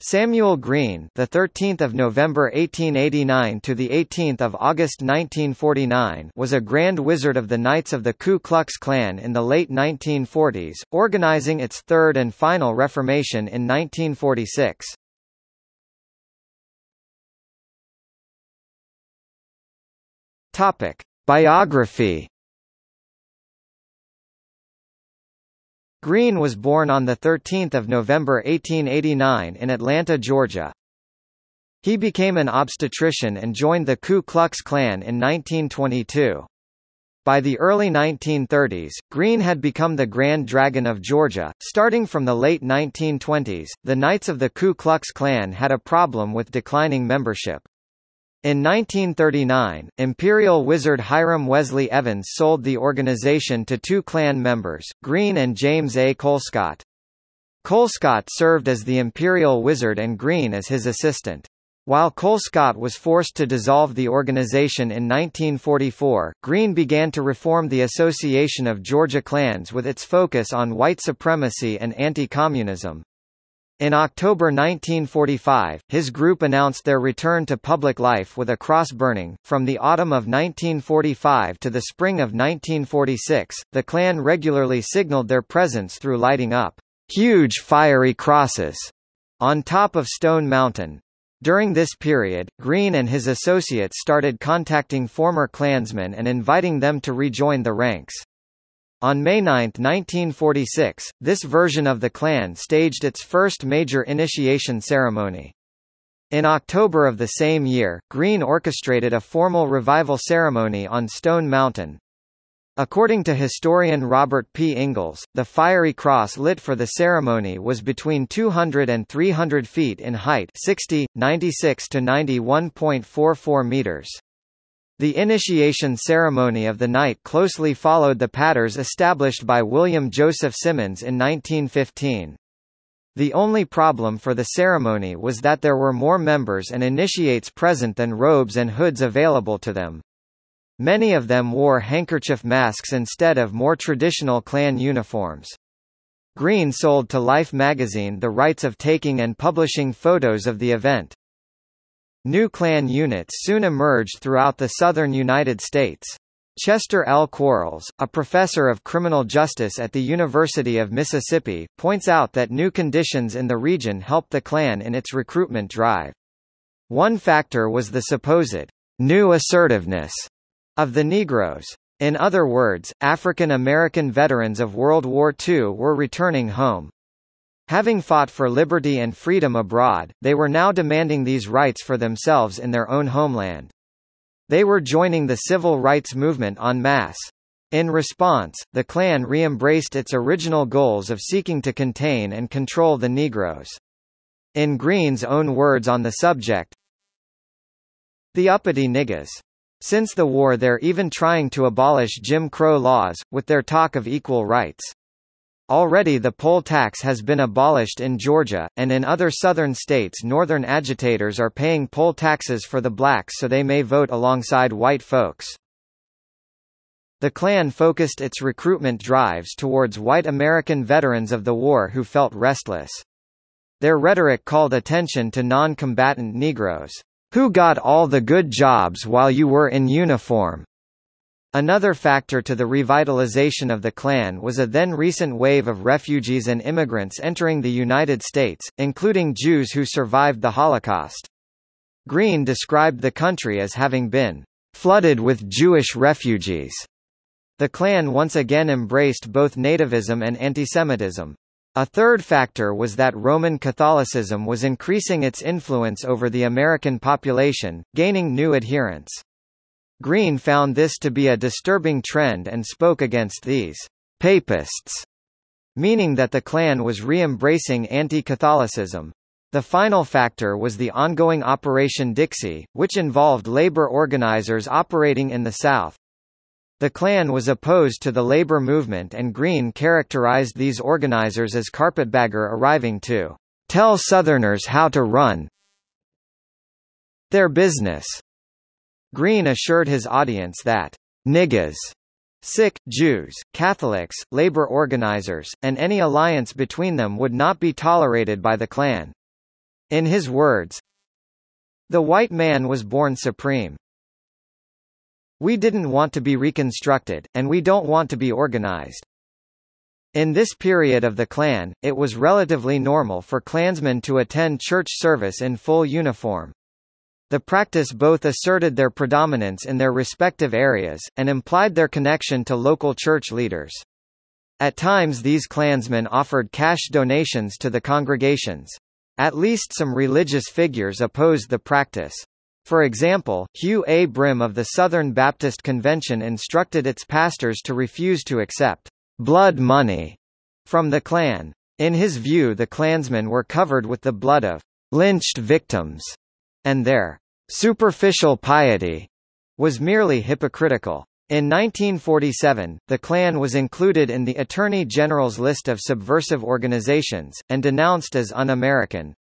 Samuel Green, the 13th of November 1889 to the 18th of August 1949, was a Grand Wizard of the Knights of the Ku Klux Klan in the late 1940s, organizing its third and final reformation in 1946. Topic: Biography Green was born on 13 November 1889 in Atlanta, Georgia. He became an obstetrician and joined the Ku Klux Klan in 1922. By the early 1930s, Green had become the Grand Dragon of Georgia. Starting from the late 1920s, the Knights of the Ku Klux Klan had a problem with declining membership. In 1939, Imperial Wizard Hiram Wesley Evans sold the organization to two Klan members, Green and James A. Colescott. Colescott served as the Imperial Wizard and Green as his assistant. While Colescott was forced to dissolve the organization in 1944, Green began to reform the Association of Georgia Klans with its focus on white supremacy and anti-communism. In October 1945, his group announced their return to public life with a cross burning. From the autumn of 1945 to the spring of 1946, the Klan regularly signaled their presence through lighting up huge fiery crosses on top of Stone Mountain. During this period, Green and his associates started contacting former Klansmen and inviting them to rejoin the ranks. On May 9, 1946, this version of the Klan staged its first major initiation ceremony. In October of the same year, Green orchestrated a formal revival ceremony on Stone Mountain. According to historian Robert P. Ingalls, the fiery cross lit for the ceremony was between 200 and 300 feet in height 60, 96 to 91.44 meters. The initiation ceremony of the night closely followed the patterns established by William Joseph Simmons in 1915. The only problem for the ceremony was that there were more members and initiates present than robes and hoods available to them. Many of them wore handkerchief masks instead of more traditional Klan uniforms. Green sold to Life magazine the rights of taking and publishing photos of the event. New Klan units soon emerged throughout the southern United States. Chester L. Quarles, a professor of criminal justice at the University of Mississippi, points out that new conditions in the region helped the Klan in its recruitment drive. One factor was the supposed new assertiveness of the Negroes. In other words, African American veterans of World War II were returning home. Having fought for liberty and freedom abroad, they were now demanding these rights for themselves in their own homeland. They were joining the civil rights movement en masse. In response, the Klan re-embraced its original goals of seeking to contain and control the Negroes. In Green's own words on the subject, the uppity niggas. Since the war they're even trying to abolish Jim Crow laws, with their talk of equal rights. Already the poll tax has been abolished in Georgia, and in other southern states northern agitators are paying poll taxes for the blacks so they may vote alongside white folks. The Klan focused its recruitment drives towards white American veterans of the war who felt restless. Their rhetoric called attention to non-combatant Negroes, who got all the good jobs while you were in uniform, Another factor to the revitalization of the Klan was a then recent wave of refugees and immigrants entering the United States, including Jews who survived the Holocaust. Green described the country as having been flooded with Jewish refugees. The Klan once again embraced both nativism and antisemitism. A third factor was that Roman Catholicism was increasing its influence over the American population, gaining new adherents. Green found this to be a disturbing trend and spoke against these papists, meaning that the Klan was re-embracing anti-Catholicism. The final factor was the ongoing Operation Dixie, which involved labor organizers operating in the South. The Klan was opposed to the labor movement and Green characterized these organizers as carpetbagger arriving to tell Southerners how to run their business. Green assured his audience that niggas Sikh, Jews, Catholics, labor organizers, and any alliance between them would not be tolerated by the Klan. In his words, the white man was born supreme. We didn't want to be reconstructed, and we don't want to be organized. In this period of the Klan, it was relatively normal for Klansmen to attend church service in full uniform. The practice both asserted their predominance in their respective areas, and implied their connection to local church leaders. At times these Klansmen offered cash donations to the congregations. At least some religious figures opposed the practice. For example, Hugh A. Brim of the Southern Baptist Convention instructed its pastors to refuse to accept blood money from the Klan. In his view the Klansmen were covered with the blood of lynched victims, and their superficial piety was merely hypocritical. In 1947, the Klan was included in the Attorney General's list of subversive organizations, and denounced as un-American.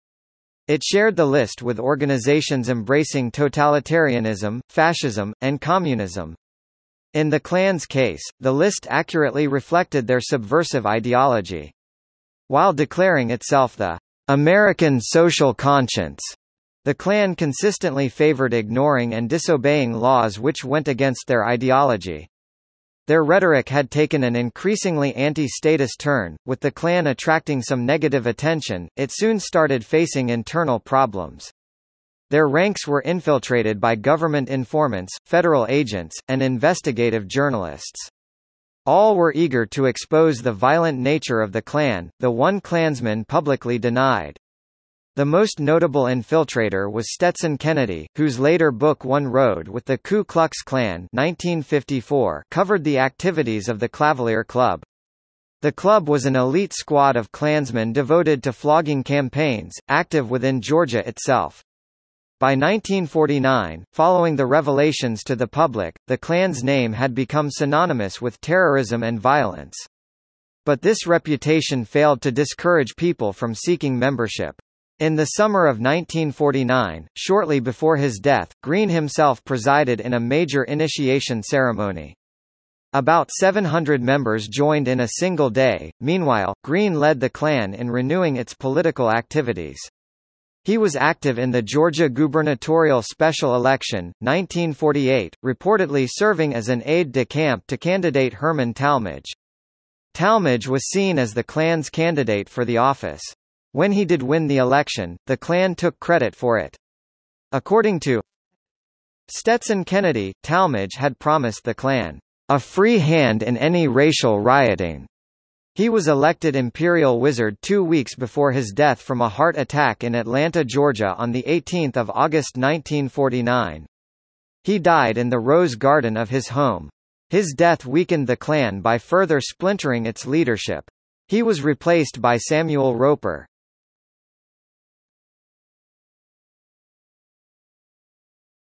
It shared the list with organizations embracing totalitarianism, fascism, and communism. In the Klan's case, the list accurately reflected their subversive ideology. While declaring itself the American social conscience, the Klan consistently favored ignoring and disobeying laws which went against their ideology. Their rhetoric had taken an increasingly anti-statist turn, with the Klan attracting some negative attention, it soon started facing internal problems. Their ranks were infiltrated by government informants, federal agents, and investigative journalists. All were eager to expose the violent nature of the Klan, the one Klansman publicly denied. The most notable infiltrator was Stetson Kennedy, whose later book I Rode with the Ku Klux Klan 1954 covered the activities of the Klavalier Club. The club was an elite squad of Klansmen devoted to flogging campaigns, active within Georgia itself. By 1949, following the revelations to the public, the Klan's name had become synonymous with terrorism and violence. But this reputation failed to discourage people from seeking membership. In the summer of 1949, shortly before his death, Green himself presided in a major initiation ceremony. About 700 members joined in a single day. Meanwhile, Green led the Klan in renewing its political activities. He was active in the Georgia gubernatorial special election, 1948, reportedly serving as an aide-de-camp to candidate Herman Talmadge. Talmadge was seen as the Klan's candidate for the office. When he did win the election, the Klan took credit for it. According to Stetson Kennedy, Talmadge had promised the Klan a free hand in any racial rioting. He was elected Imperial Wizard two weeks before his death from a heart attack in Atlanta, Georgia on 18 August 1949. He died in the Rose Garden of his home. His death weakened the Klan by further splintering its leadership. He was replaced by Samuel Roper.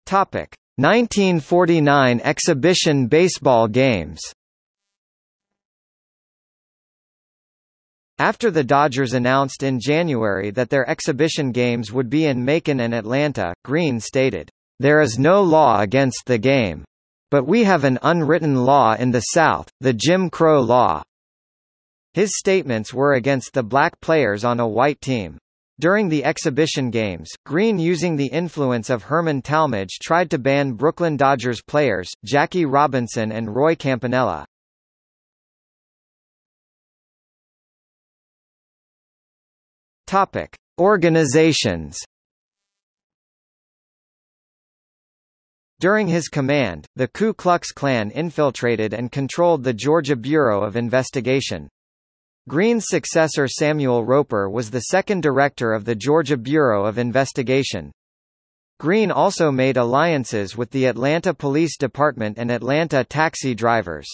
Topic: 1949 exhibition baseball games. After the Dodgers announced in January that their exhibition games would be in Macon and Atlanta, Green stated, There is no law against the game. But we have an unwritten law in the South, the Jim Crow law. His statements were against the black players on a white team. During the exhibition games, Green using the influence of Herman Talmadge tried to ban Brooklyn Dodgers players, Jackie Robinson and Roy Campanella. Topic: Organizations. During his command, the Ku Klux Klan infiltrated and controlled the Georgia Bureau of Investigation. Green's successor Samuel Roper was the second director of the Georgia Bureau of Investigation. Green also made alliances with the Atlanta Police Department and Atlanta taxi drivers.